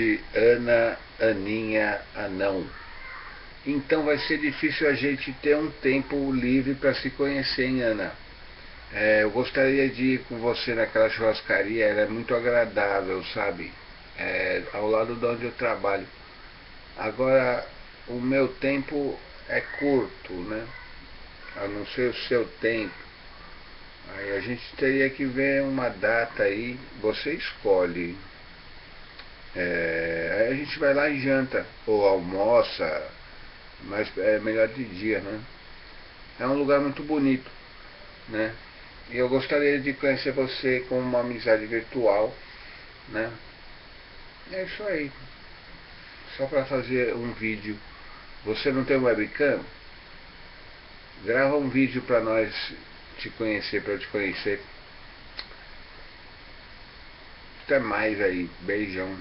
de Ana, Aninha, Anão. Então vai ser difícil a gente ter um tempo livre para se conhecer, hein, Ana? É, eu gostaria de ir com você naquela churrascaria, ela é muito agradável, sabe? É, ao lado de onde eu trabalho. Agora, o meu tempo é curto, né? A não ser o seu tempo. Aí a gente teria que ver uma data aí, você escolhe. É, aí a gente vai lá e janta, ou almoça, mas é melhor de dia, né? É um lugar muito bonito, né? E eu gostaria de conhecer você com uma amizade virtual, né? É isso aí. Só para fazer um vídeo. Você não tem webcam? Grava um vídeo para nós te conhecer, para eu te conhecer. Até mais aí. Beijão.